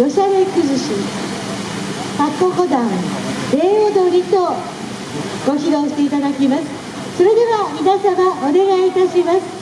よされ崩しタココダン礼踊りとご披露していただきます。それでは皆様お願いいたします。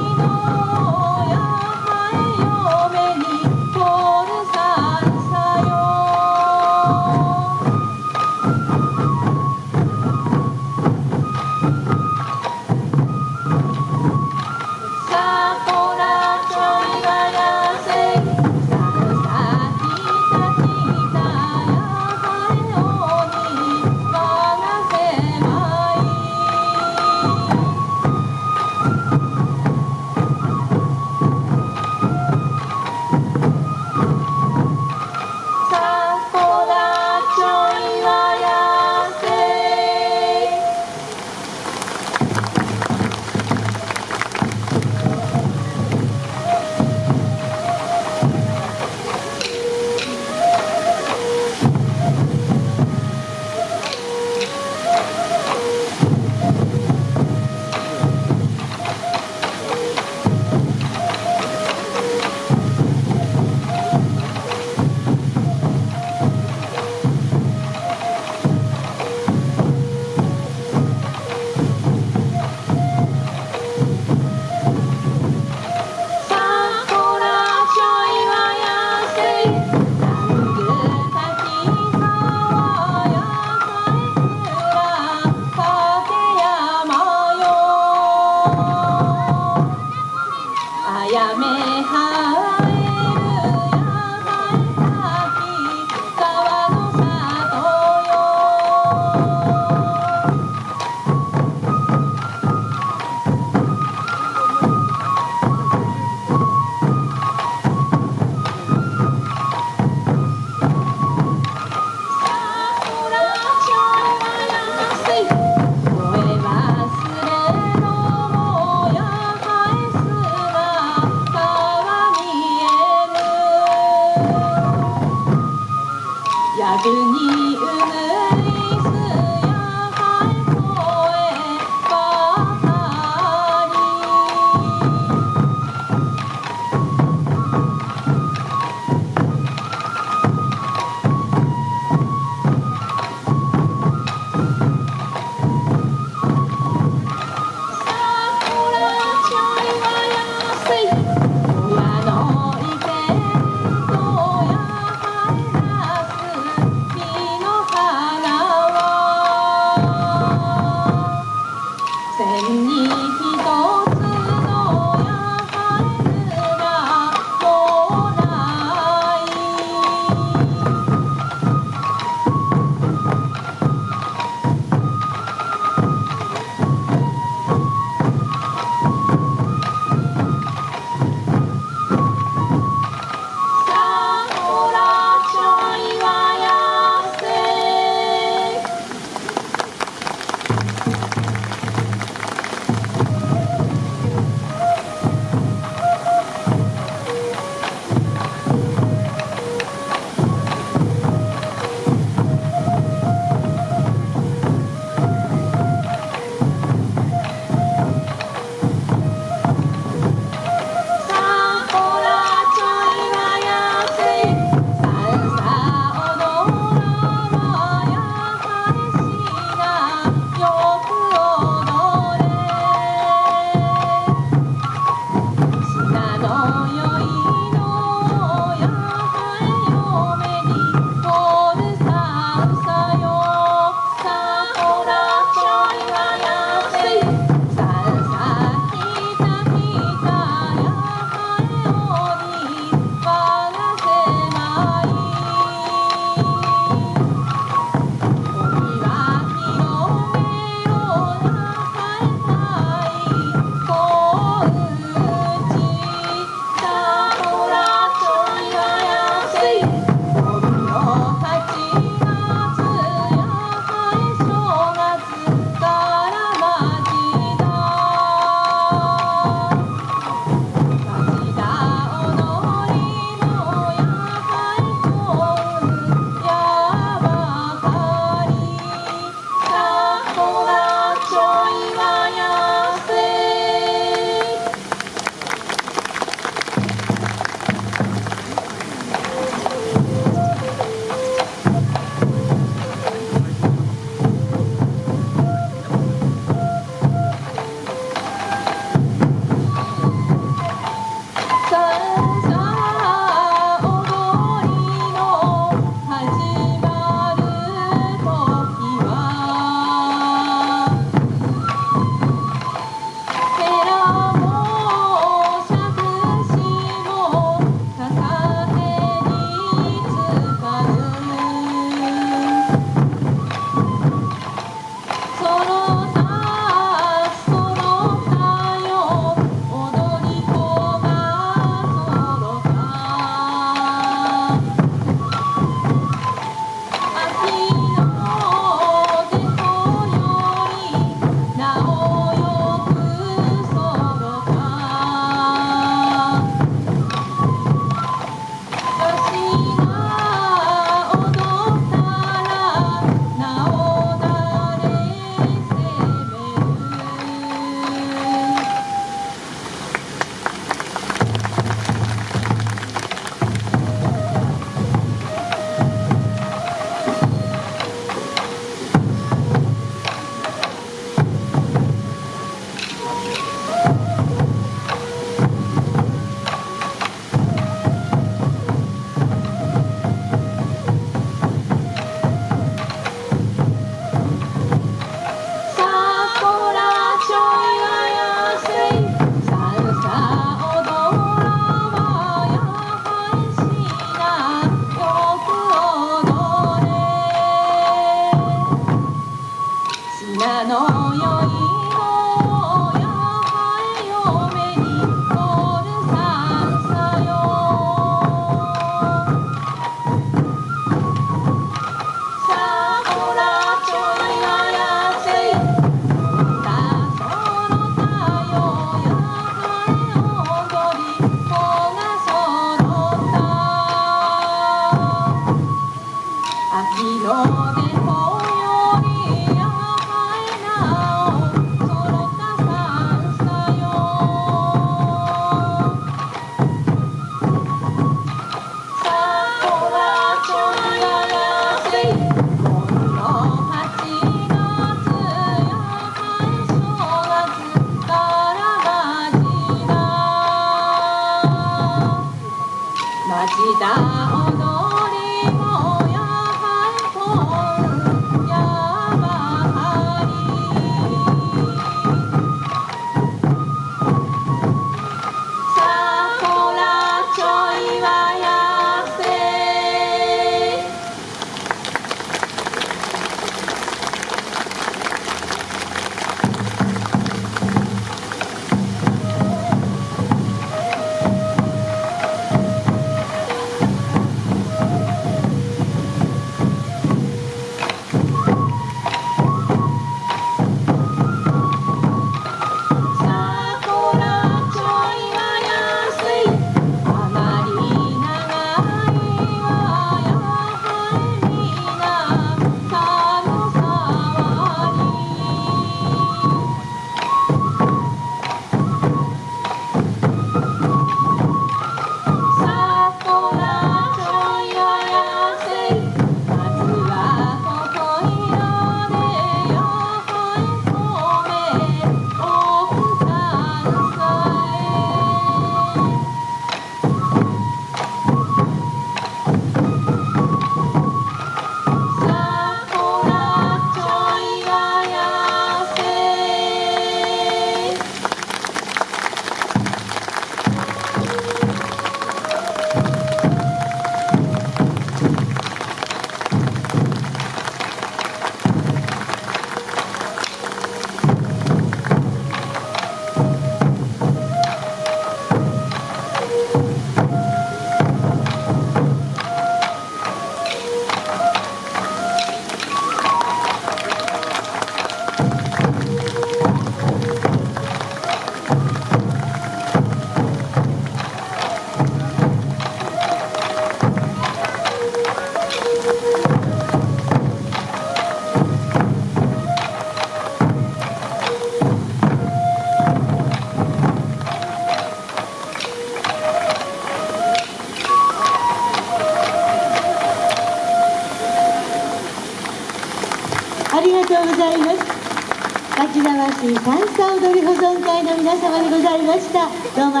会の皆様でございました。どうも